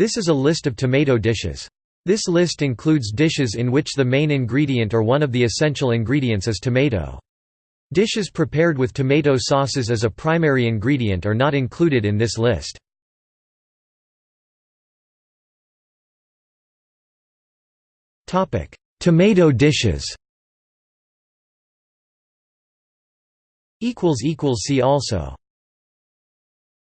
This is a list of tomato dishes. This list includes dishes in which the main ingredient or one of the essential ingredients is tomato. Dishes prepared with tomato sauces as a primary ingredient are not included in this list. Tomato dishes See also